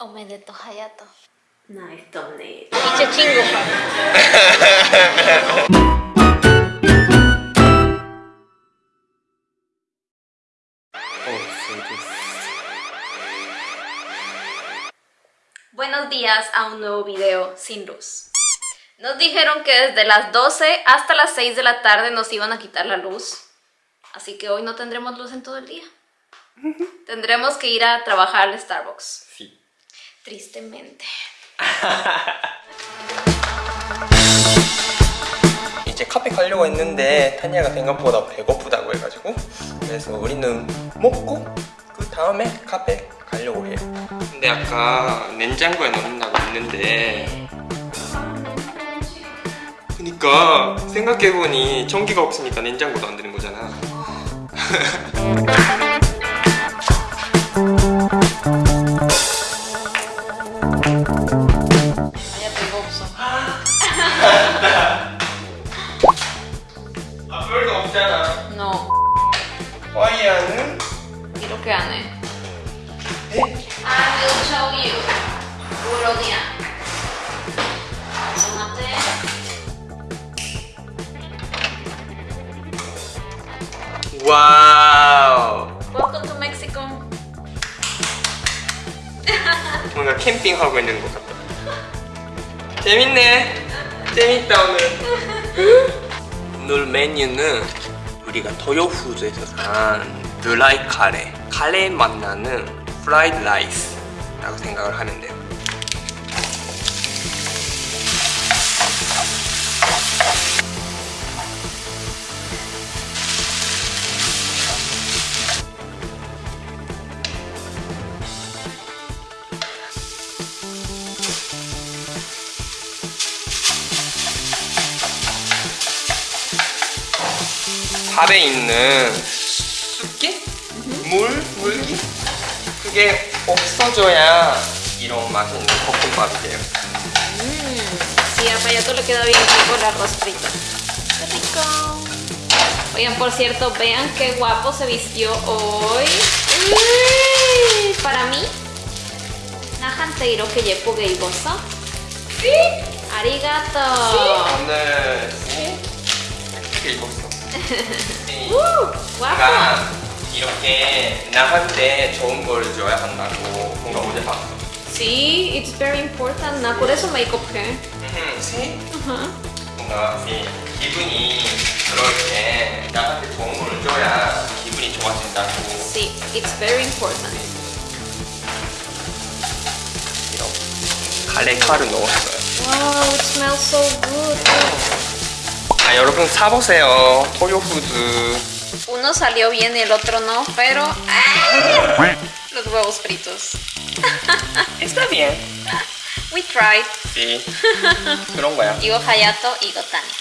Omedeto Hayato. Nice thumbnail. Chingo, Buenos días a un nuevo video sin luz. Nos dijeron que desde las 12 hasta las 6 de la tarde nos iban a quitar la luz. Así que hoy no tendremos luz en todo el día. Tendremos que ir a trabajar al Starbucks. Sí. Tristemente. 이제 카페 가려고 했는데 타니아가 생각보다 배고프다고 해가지고 그래서 우리는 먹고 그 다음에 카페 가려고 해요 근데 아까 냉장고에 넣는다고 했는데 그니까 생각해보니 전기가 없으니까 냉장고도 안 되는 거잖아 캠핑하고 있는 것 같다 재밌네. 재밌다 오늘. 오늘 메뉴는 우리가 토요푸드에서 산 드라이 카레 카레 맛 나는 프라이드 라이스 라고 생각을 하면 돼요 밥에 있는 습기? 물? 물기? 그게 없어져야 이런 맛있는 볶음밥이 돼요 Sí, a Payato le queda bien rico el arroz frito. ¡Qué rico! Oigan, por cierto, vean qué guapo se vistió hoy. ¡Uy! Para mí, 나한테 이렇게 예쁘게 입었어? 네? 아리가또. 오늘 이렇게 입었어 네. 내가 이렇게 나한테 좋은 걸 줘야 한다고 뭔가 어제 봤어 Sí, it's very important. 나 por eso me equivoqué. 음, 새? Ajá. 뭔가 이 기분이 그럴 때 나한테 좋은 걸 줘야 기분이 좋아진다고 Sí, it's very important. 이런 카레 카를 넣었어요 Wow, it smells so good. 아 여러분 사보세요 토요푸드 Uno salió bien y el otro no, pero ¡ay! los huevos fritos. Está bien We tried. sí 그런 거야 Igo Hayato, Igo Tani. ¡Wow!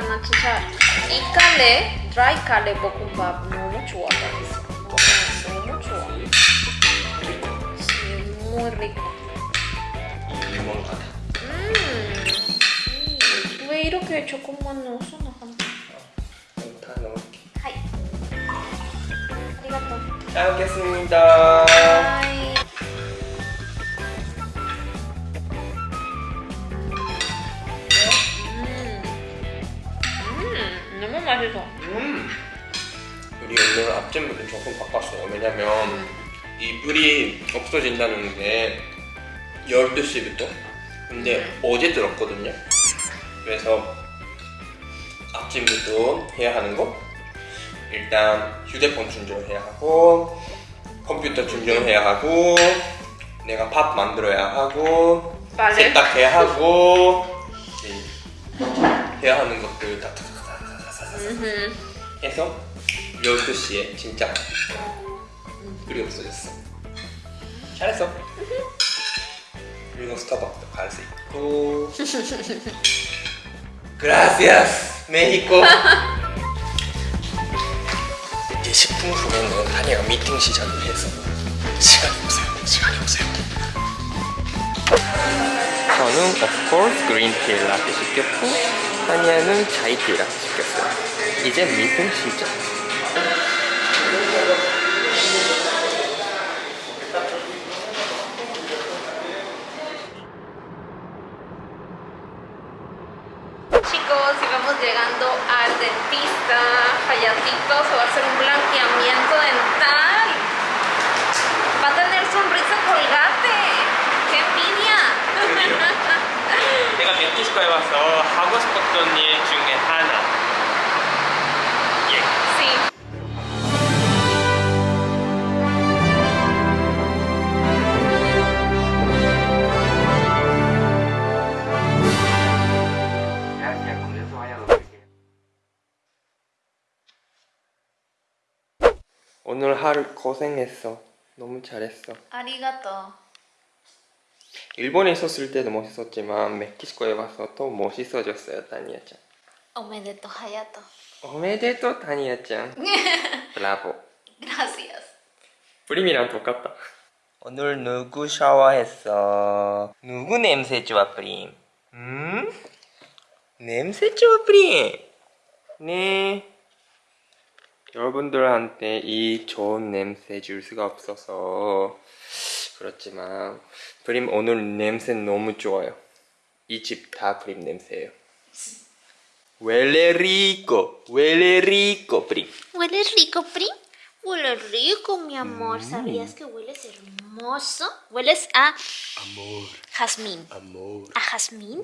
맛있겠다 나 진짜 이 칼레 드라이 칼레 볶음밥 너무 좋아 너무, 너무 좋아 Sí, muy rico 유머 같아 음, sí. 왜 이렇게 조금만 넣었어 나한테 다 넣을게 하이 아리가또 잘 먹겠습니다 맛있어 음. 우리 오늘 아침부터 조금 바꿨어요. 왜냐면 이 불이 없어진다는 게 12시부터? 근데 어제 들었거든요. 그래서 아침부터 해야 하는 거? 일단 휴대폰 충전해야 하고 컴퓨터 충전해야 하고 내가 밥 만들어야 하고 빨래? 세탁해야 하고 네, 해야 하는 것들 다 해서 12시에 진짜 불이 없어졌어. 잘했어. 그리고 스타벅스도 갈 수 있고. Gracias, 메히코 이제 10분 후에는 한이가 미팅 시작을 해서 시간이 없어요. 시간이 없어요 저는 of course 그린티 라떼 시켰고 한이는 차이티 라떼 시켰어요 이제 미팅 시작 llegando al dentista. Hayatito se va a hacer un blanqueamiento dental. Va a tener sonrisa colgate. 내가 멕시코에 와서 하고 싶었던 일 중에 하나 예. Sí. 오늘 하루 고생했어 너무 잘했어 Arigato. 일본에 있었을 때도 멋있었지만 멕시코에 와서 더 멋있어졌어요 다니아짱 Omedeto Hayato. 오메데토 다니아짱 브라보 Gracias. 프림이랑 똑같다 오늘 누구 샤워했어? 누구 냄새 좋아 프림? 음? 냄새 좋아 프림? 네 여러분들한테 이 좋은 냄새 줄 수가 없어서 그렇지만 프림 오늘 냄새 너무 좋아요 이 집 다 프림 냄새예요 Huele rico, huele rico, Pri. ¿Huele rico, Pri? Huele rico, mi amor. ¿Sabías que hueles hermoso? Hueles a Amor, jazmín. amor. ¿A jazmín?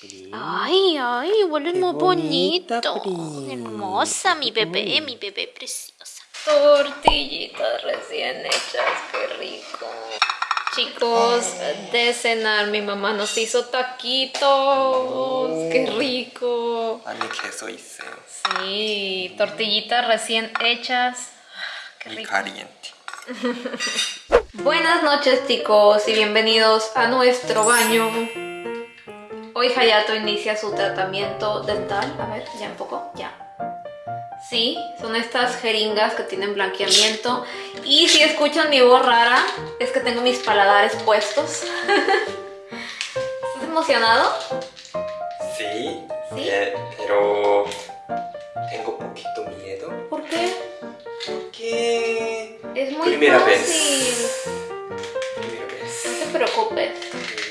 Pri. Ay, ay, hueles Qué muy bonita, bonito. Pri. Hermosa, mi bebé, mi bebé preciosa. Tortillitas recién hechas, qué rico. Chicos, de cenar mi mamá nos hizo taquitos, oh, qué rico. A mi queso hice. Sí, tortillitas recién hechas, qué rico. Caliente. Buenas noches chicos y bienvenidos a nuestro baño. Hoy Hayato inicia su tratamiento dental. A ver, ya un poco, ya. Sí, son estas jeringas que tienen blanqueamiento. Y si escuchan mi voz rara, es que tengo mis paladares puestos. ¿Estás emocionado? Sí, ¿Sí? eh, pero tengo poquito miedo ¿Por qué? porque Es muy Primera fácil. vez. primera No vez te preocupes.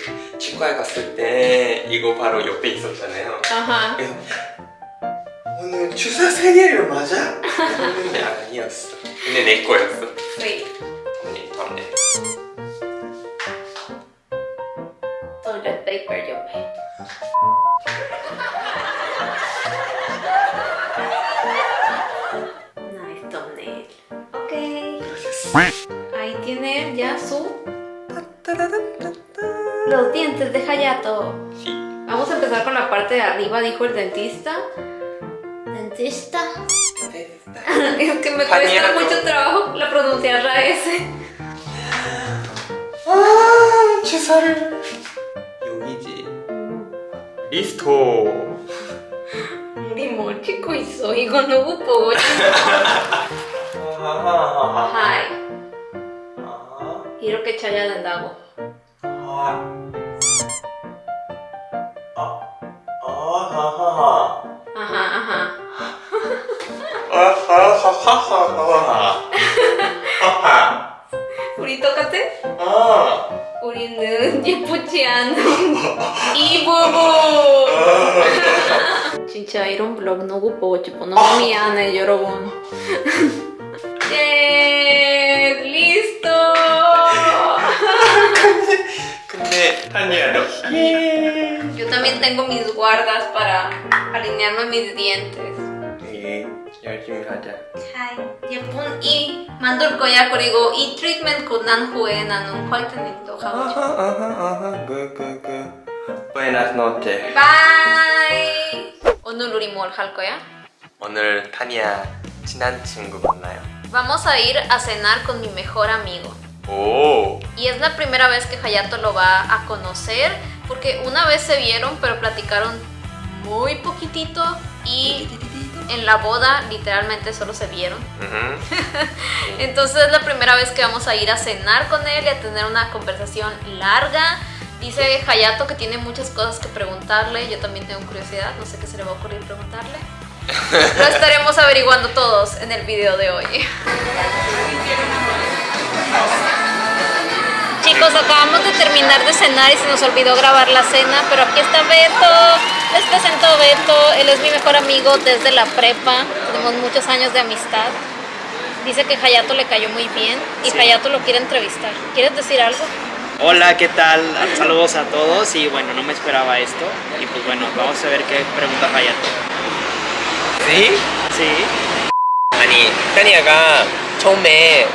그 치과에 갔을 때 이거 바로 옆에 있었잖아요. Ajá. 그 もう著作権にあるよマジャいやいいやつね猫やつはいこれなんで toilet paper yo me nice thumbnail ok ahí tiene ya su los dientes. De Hayato sí. vamos a empezar con la parte de arriba dijo el dentista. Dentista. Es que me cuesta Hayato. mucho trabajo la pronunciar la S. 아 주사를 여기지. 리스토. 우리 뭘 찍고 있어? 이거 누구 보고 아하하하. 하이. 아. 이렇게 쳐야 된다고. 아. 아. 아하하하. 아하 우리 똑같아? 아. 우리는 예쁘지 않은 이 부분. 진짜 이런 블로그 누구 보고 싶어? 너무 미안해 여러분. 예, 리스토. 근데 타니야 너. 예. Yo también tengo mis guardas para alinearme mis dientes. 예. 열심히 하자. 잘 예쁜 이 만들 거야 그리고 이 트리트먼트 난 후에 나는 화이트닝도 하고 싶어. 아하 아하 아하. 그그그. Buenas noches. 바이. 오늘 우리 뭘 할 거야? 오늘 타니야 친한 친구 만나요. Vamos a ir a cenar con mi mejor amigo. 오. Y es la primera vez que Hayato lo va a conocer, porque una vez se vieron, pero platicaron muy poquitito y en la boda literalmente solo se vieron. 음. Entonces es la primera vez que vamos a ir a cenar con él y a tener una conversación larga. Dice Hayato que tiene muchas cosas que preguntarle, yo también tengo curiosidad, no sé qué se le va a ocurrir preguntarle. Lo estaremos averiguando todos en el video de hoy. Chicos, acabamos de terminar de cenar y se nos olvidó grabar la cena, pero aquí está Beto. Les presento a Beto, él es mi mejor amigo desde la prepa, tenemos muchos años de amistad. Dice que Hayato le cayó muy bien y Sí. Hayato lo quiere entrevistar. ¿Quieres decir algo? Hola, ¿qué tal? Saludos a todos y bueno, no me esperaba esto y pues bueno, vamos a ver qué pregunta Hayato. 네? Sí, 아니, 타니아가 처음에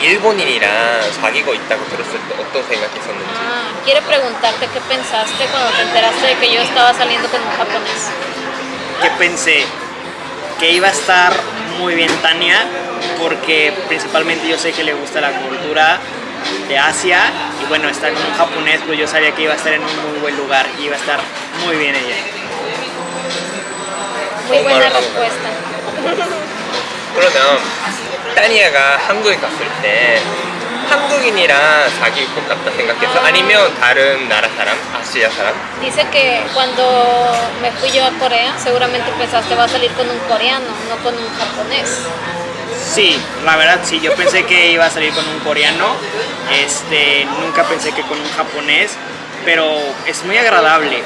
일본인이랑 사귀고 있다고 들었을 때 어떤 생각이 있었는지. Ah, quiere preguntarte qué pensaste cuando te enteraste de que yo estaba saliendo con un japonés. que pensé que iba a estar muy bien Tania porque principalmente yo sé que le gusta la cultura de Asia y bueno, estar con un japonés pues yo sabía que iba a estar en un muy buen lugar y iba a estar muy bien ella. Muy buena Concuerdo. respuesta. 그러면 타니아가 한국에 갔을 때 한국인이랑 사귈 것 같다 생각했어? 아니면 다른 나라 사람? 아시아 사람? Dice que cuando me fui yo a Corea, seguramente pensaste va a salir con un coreano, no con un japonés. Sí, la verdad sí, yo pensé que iba a salir con un coreano, este, nunca pensé que con un japonés, pero es muy agradable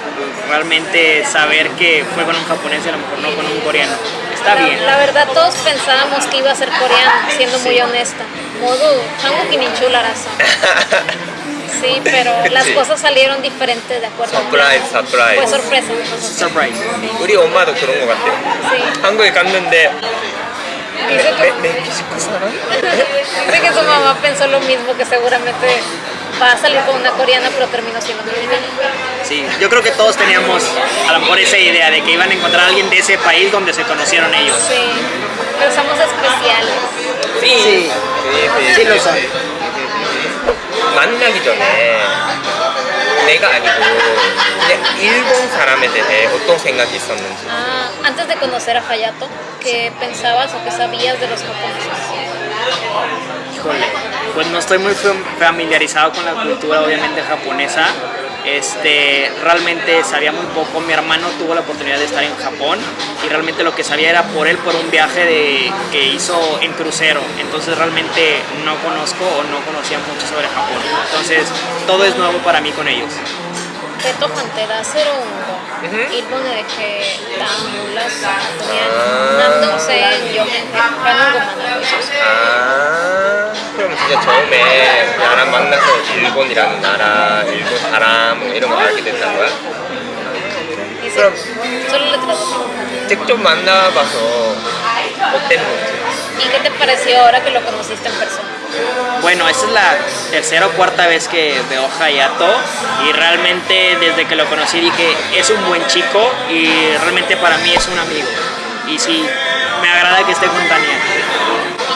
realmente saber que fue con un japonés y a lo mejor no con un coreano. Está la, bien. la verdad todos pensábamos que iba a ser coreano, siendo muy Sí. honesta. Modo 한국 인출라라서. Sí, pero las Sí. cosas salieron diferentes de acuerdo. a un Surprise, plan. surprise. Fue sorpresa. fue sorpresa. Surprise. 우리 엄마도 그런 것 같아요. Sí. 한국에 갔는데 Dice que, 멕- 멕시코 사람? dice que su mamá pensó lo mismo, que seguramente va a salir con una coreana, pero terminó siendo mexicana. Sí, yo creo que todos teníamos a lo mejor esa idea de que iban a encontrar a alguien de ese país donde se conocieron ellos. Sí, pero somos especiales. 네. Sí. 네, Sí lo son. 만나기 전에 내가 아니고 그냥 일본 사람에 대해 어떤 생각이 있었는지 Ah, antes de conocer a Hayato, ¿qué pensabas o qué sabías de los japoneses? Híjole, pues no estoy muy fam- familiarizado con la cultura obviamente japonesa. Este, realmente sabía muy poco. Mi hermano tuvo la oportunidad de estar en Japón y realmente lo que sabía era por él por un viaje de, que hizo en crucero. Entonces realmente no conozco o no conocía mucho sobre Japón. Entonces todo es nuevo para mí con ellos. ペットファンって出せるんだ。 Mhm. 일본에 이렇게 땀 몰랐어. 그냥 남동생 여행 가는 것만 알고 있었어. 아 그럼 진짜 처음에 나랑 만나서 일본이라는 나라 일본 사람 뭐 이런 거 알게 됐다는 거야? Dice, 그럼 solo le tradujo. 직접 만나봐서 어땠는지 ¿Y qué te pareció ahora que lo conociste en persona? Bueno, esta es la tercera o cuarta vez que veo a Hayato y realmente desde que lo conocí dije es un buen chico y realmente para mí es un amigo. Y sí, me agrada que esté con Tania.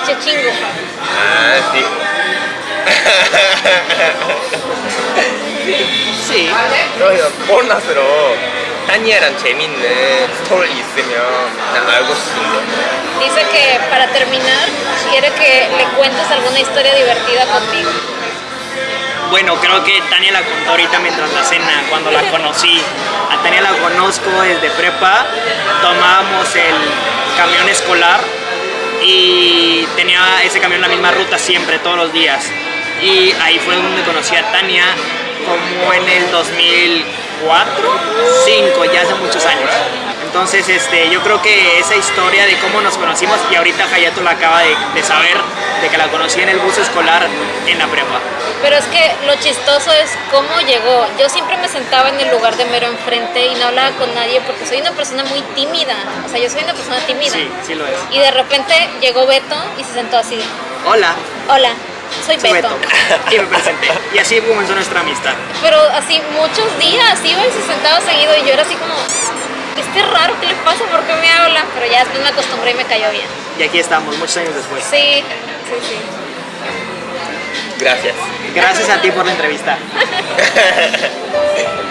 Iche chingo. 아 네. Sí, 그러면 보너스로 타니아랑 재밌는 스토리 있으면 나 알고 싶은데 Dice que para terminar quiere que le cuentes alguna historia divertida conmigo. bueno, creo que Tania la contó ahorita mientras la cena, cuando la conocí. A Tania la conozco desde prepa, tomábamos el camión escolar y tenía ese camión la misma ruta siempre, todos los días. Y ahí fue donde conocí a Tania, como en el 2004, 5, ya hace muchos años. Entonces, este, yo creo que esa historia de cómo nos conocimos, y ahorita Hayato la acaba de, de saber, de que la conocí en el bus escolar en la prepa. Pero es que lo chistoso es cómo llegó. Yo siempre me sentaba en el lugar de mero enfrente y no hablaba con nadie porque soy una persona muy tímida. O sea, yo soy una persona tímida. Sí, sí lo es. Y de repente llegó Beto y se sentó así. Hola, Hola, soy Beto. Beto. Y me presenté. Y así comenzó nuestra amistad. Pero así muchos días iba y se sentaba seguido y yo era así como, este raro, ¿qué le pasa? ¿Por qué me habla? Pero ya después me acostumbré y me cayó bien. Y aquí estamos, muchos años después. Sí, sí, sí. Gracias. Gracias a ti por la entrevista.